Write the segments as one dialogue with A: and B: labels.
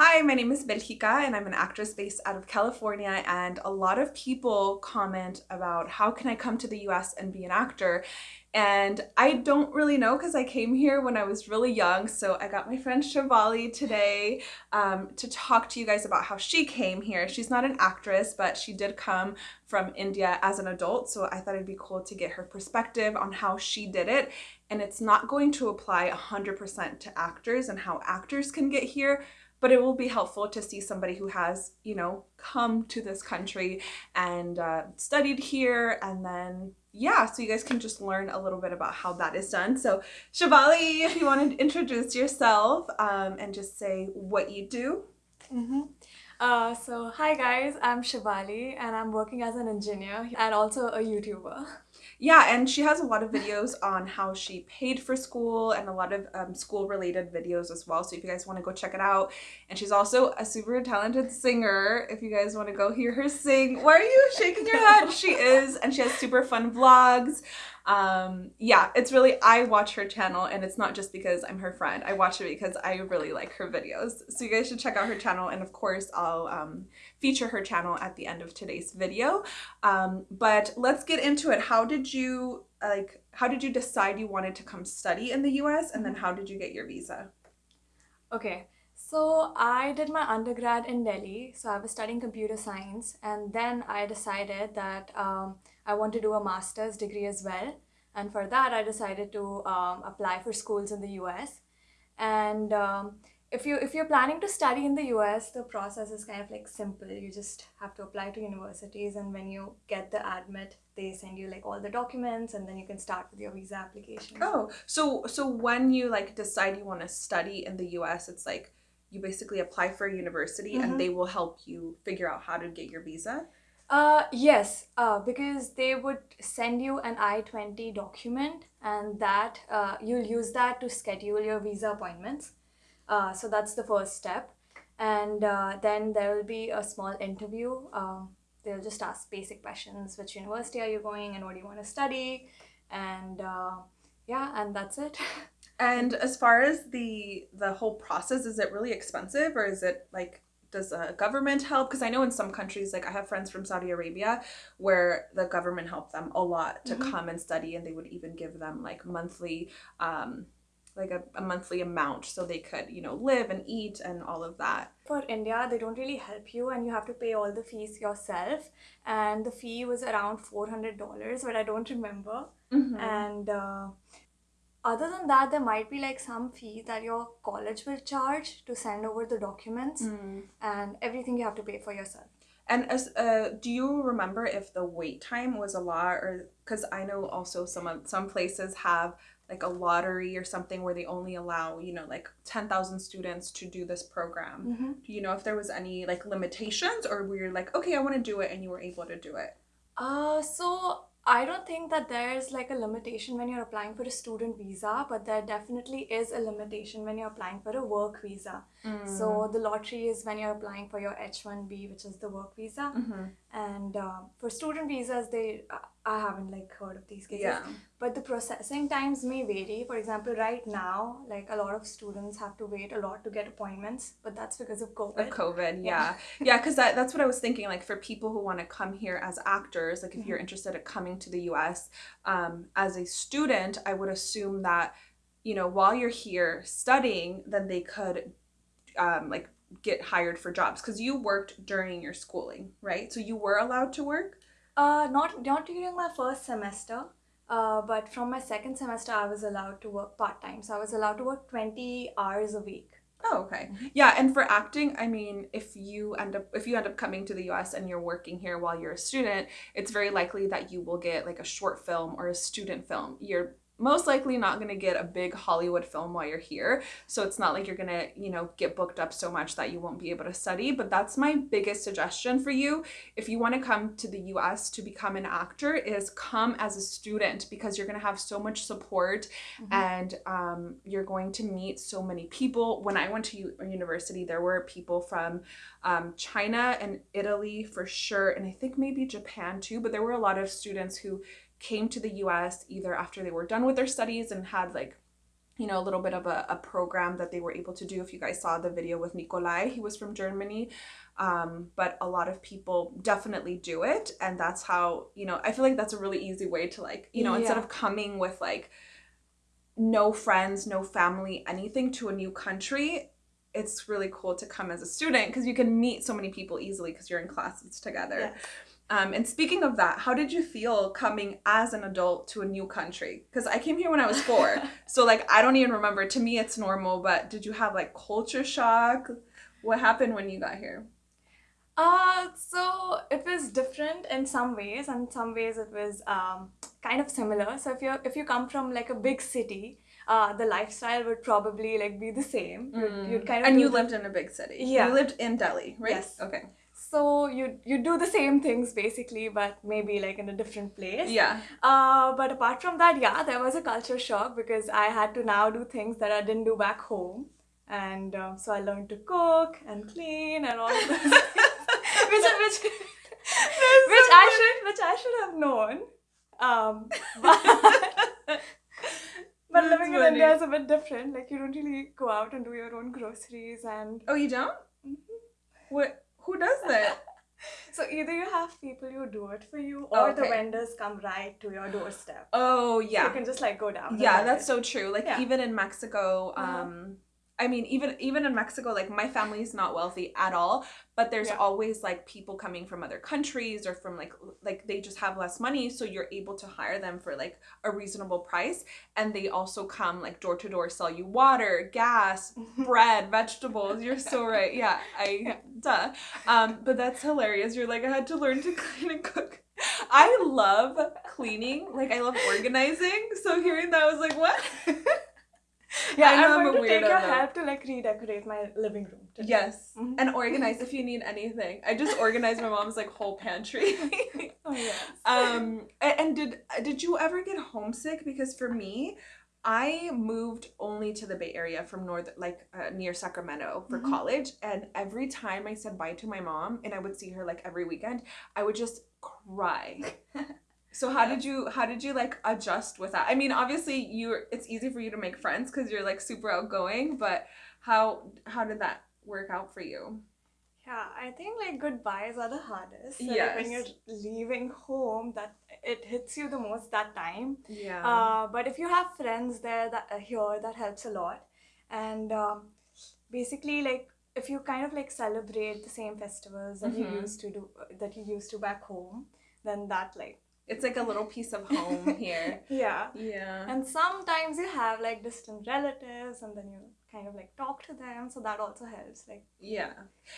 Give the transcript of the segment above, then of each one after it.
A: Hi, my name is Belgica and I'm an actress based out of California and a lot of people comment about how can I come to the US and be an actor and I don't really know because I came here when I was really young so I got my friend Shivali today um, to talk to you guys about how she came here. She's not an actress but she did come from India as an adult so I thought it'd be cool to get her perspective on how she did it and it's not going to apply 100% to actors and how actors can get here but it will be helpful to see somebody who has, you know, come to this country and uh, studied here and then yeah, so you guys can just learn a little bit about how that is done. So Shivali, if you want to introduce yourself um, and just say what you do.
B: Mm -hmm. uh, so hi guys, I'm Shivali and I'm working as an engineer and also a YouTuber.
A: Yeah, and she has a lot of videos on how she paid for school and a lot of um, school related videos as well. So if you guys want to go check it out. And she's also a super talented singer. If you guys want to go hear her sing. Why are you shaking your head? she is. And she has super fun vlogs um yeah it's really i watch her channel and it's not just because i'm her friend i watch it because i really like her videos so you guys should check out her channel and of course i'll um, feature her channel at the end of today's video. Um, but let's get into it. How did you like how did you decide you wanted to come study in the us and then how did you get your visa?
B: Okay. So I did my undergrad in Delhi, so I was studying computer science. And then I decided that um, I want to do a master's degree as well. And for that, I decided to um, apply for schools in the US. And um, if, you, if you're planning to study in the US, the process is kind of like simple. You just have to apply to universities and when you get the admit, they send you like all the documents and then you can start with your visa application.
A: Oh, so so when you like decide you want to study in the US, it's like you basically apply for a university mm -hmm. and mm-hmm. they will help you figure out how to get your visa?
B: Uh, yes, uh, because they would send you an I-20 document and that uh, you'll use that to schedule your visa appointments. Uh, so that's the first step. And uh, then there will be a small interview. Um, they'll just ask basic questions. Which university are you going and what do you want to study? And uh, yeah, and that's it.
A: and as far as the the whole process, is it really expensive or is it like does a government help because i know in some countries like i have friends from saudi arabia where the government helped them a lot to mm-hmm. come and study and they would even give them like monthly um like a, a monthly amount so they could you know live and eat and all of that.
B: For india they don't really help you and you have to pay all the fees yourself. And the fee was around $400 but i don't remember. Mm-hmm. and uh, other than that there might be like some fee that your college will charge to send over the documents. Mm. and everything you have to pay for yourself
A: and as uh, do you remember if the wait time was a lot or because i know also some of some places have like a lottery or something where they only allow you know like 10,000 students to do this program mm-hmm. do you know if there was any like limitations or were you like okay i want to do it and you were able to do it
B: uh so I don't think that there's like a limitation when you're applying for a student visa, but there definitely is a limitation when you're applying for a work visa. Mm. So the lottery is when you're applying for your H1B, which is the work visa. Mm-hmm. And uh, for student visas, they I haven't like heard of these cases. Yeah. But the processing times may vary. For example, right now, like a lot of students have to wait a lot to get appointments, but that's because of COVID.
A: Of COVID, yeah. yeah, because that, that's what I was thinking. Like for people who want to come here as actors, like if mm-hmm. you're interested in coming to the US um, as a student, I would assume that, you know, while you're here studying, then they could um, like get hired for jobs because you worked during your schooling, right? So you were allowed to work?
B: Uh, not not during my first semester, uh, but from my second semester, I was allowed to work part time. So I was allowed to work twenty hours a week.
A: Oh, okay. Mm-hmm. Yeah, and for acting, I mean, if you end up if you end up coming to the US and you're working here while you're a student, it's very likely that you will get like a short film or a student film. You're most likely not going to get a big Hollywood film while you're here. So it's not like you're going to, you know, get booked up so much that you won't be able to study. But that's my biggest suggestion for you. If you want to come to the US to become an actor is come as a student because you're going to have so much support mm-hmm. and um, you're going to meet so many people. When I went to u- university, there were people from um, China and Italy for sure. And I think maybe Japan too, but there were a lot of students who came to the US either after they were done with their studies and had like you know, a little bit of a, a program that they were able to do. If you guys saw the video with Nikolai, he was from Germany. Um, but a lot of people definitely do it. And that's how, you know, I feel like that's a really easy way to like, you know, instead of coming with like no friends, no family, anything to a new country, it's really cool to come as a student because you can meet so many people easily because you're in classes together.
B: Yes.
A: Um, and speaking of that, how did you feel coming as an adult to a new country? Because I came here when I was four, so like I don't even remember. To me, it's normal. But did you have like culture shock? What happened when you got here?
B: Uh, so it was different in some ways, and some ways it was um, kind of similar. So if you if you come from like a big city, uh, the lifestyle would probably like be the same. You'd, you'd kind of
A: Mm. and you lived in a big city.
B: Yeah.
A: You lived in Delhi, right?
B: Yes.
A: Okay.
B: So you you do the same things basically, but maybe like in a different place.
A: Yeah.
B: Uh, but apart from that, yeah, there was a culture shock because I had to now do things that I didn't do back home, and um, so I learned to cook and clean and all of those things, which which which I should which I should have known. Um, but but
A: That's
B: living in
A: funny.
B: India is a bit different. Like you don't really go out and do your own groceries, and
A: Oh, you don't? What? Who does that?
B: so either you have people who do it for you, or the vendors come right to your doorstep.
A: Oh,
B: So
A: yeah.
B: you can just like go down.
A: yeah that's
B: it.
A: so true like
B: Yeah.
A: even in mexico
B: Uh-huh.
A: I mean even even in mexico like my family is not wealthy at all but there's
B: Yeah.
A: always like people coming from other countries or from like like they just have less money so you're able to hire them for like a reasonable price and they also come like door to door sell you water gas bread vegetables. You're so right. Yeah i
B: Yeah.
A: duh. Um but that's hilarious. You're like i had to learn to clean and cook. I love cleaning. Like i love organizing. So hearing that i was like what
B: Yeah,
A: I know
B: I'm
A: I'm a
B: going to take your help to like redecorate my living room. Today.
A: yes
B: Mhm.
A: and organize if you need anything i just organized my mom's like whole pantry
B: Oh yes.
A: um and did did you ever get homesick because for me i moved only to the bay area from north like uh, near sacramento for
B: Mhm.
A: college and every time i said bye to my mom and i would see her like every weekend i would just cry so how did you how did you like adjust with that i mean obviously you it's easy for you to make friends because you're like super outgoing but how how did that work out for you
B: Yeah, I think like goodbyes are the hardest. So, like, when you're leaving home, that it hits you the most that time.
A: yeah
B: Uh, but if you have friends there that uh, here, that helps a lot. And um, basically, like if you kind of like celebrate the same festivals that
A: Mhm.
B: you used to do, that you used to back home, then that like
A: it's like a little piece of home here
B: yeah.
A: yeah
B: And sometimes you have like distant relatives, and then you kind of like talk to them, so that also helps. Like
A: yeah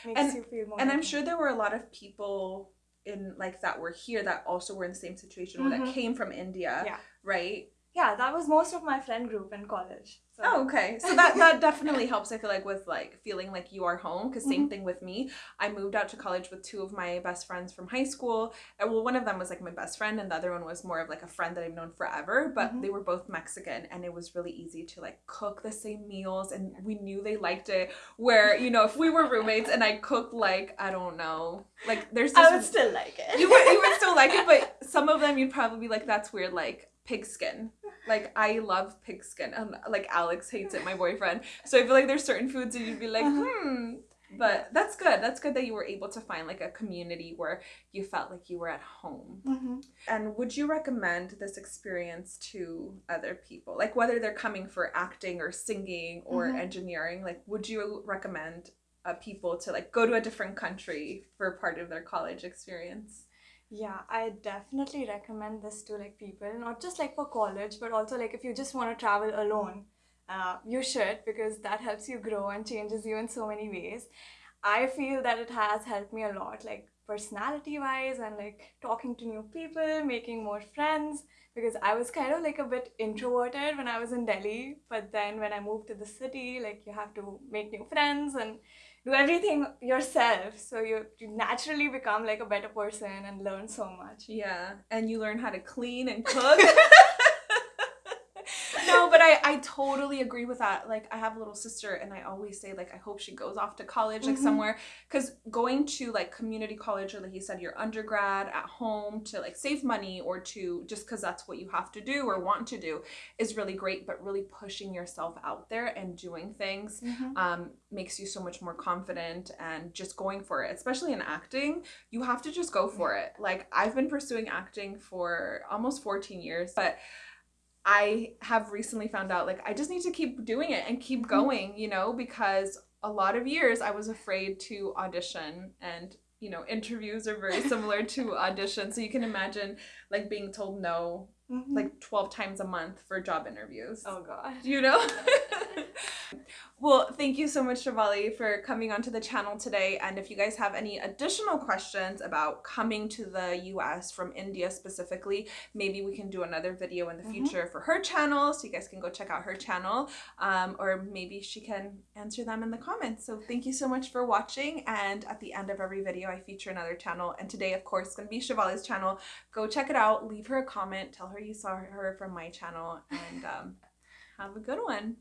B: makes
A: And-
B: you feel more.
A: and i'm sure there were a lot of people in like that were here that also were in the same situation or that
B: Mhm.
A: came from india
B: Yeah.
A: right
B: Yeah, that was most of my friend group in college. So.
A: oh okay so that that definitely helps i feel like with like feeling like you are home because same
B: Mhm.
A: thing with me i moved out to college with two of my best friends from high school and well one of them was like my best friend and the other one was more of like a friend that i've known forever but
B: Mhm.
A: they were both mexican and it was really easy to like cook the same meals and we knew they liked it where you know if we were roommates and i cooked like i don't know like there's this
B: I would still like it.
A: you would, you would still like it, but some of them you'd probably be like, that's weird, like pigskin. Like I love pigskin. Um, like Alex hates it, my boyfriend. So I feel like there's certain foods that you'd be like,
B: Uh-huh.
A: hmm. But that's good. That's good that you were able to find like a community where you felt like you were at home.
B: Mhm.
A: And would you recommend this experience to other people? Like whether they're coming for acting or singing or
B: Mhm.
A: engineering, like would you recommend uh, people to like go to a different country for part of their college experience?
B: Yeah, I definitely recommend this to like people, not just like for college, but also like if you just want to travel alone, uh, you should because that helps you grow and changes you in so many ways. I feel that it has helped me a lot, like personality wise and like talking to new people, making more friends. Because I was kind of like a bit introverted when I was in Delhi, but then when I moved to the city, like you have to make new friends and do everything yourself so you, you naturally become like a better person and learn so much
A: Yeah, and you learn how to clean and cook. but I, I totally agree with that. Like I have a little sister and I always say like I hope she goes off to college like
B: Mhm.
A: somewhere cuz going to like community college or like you said your undergrad at home to like save money or to just cuz that's what you have to do or want to do is really great but really pushing yourself out there and doing things
B: Mhm.
A: um, makes you so much more confident and just going for it especially in acting you have to just go for it like i've been pursuing acting for almost 14 years but i have recently found out like i just need to keep doing it and keep
B: Mhm.
A: going you know because a lot of years i was afraid to audition and you know interviews are very similar to audition so you can imagine like being told no
B: Mhm.
A: like 12 times a month for job interviews
B: oh god.
A: you know? well, thank you so much, Shivali, for coming onto the channel today. And if you guys have any additional questions about coming to the US from India specifically, maybe we can do another video in the
B: Mhm.
A: future for her channel. So you guys can go check out her channel. Um, or maybe she can answer them in the comments. So thank you so much for watching. And at the end of every video, I feature another channel. And today, of course, is going to be Shivali's channel. Go check it out. Leave her a comment. Tell her you saw her from my channel. And um, have a good one.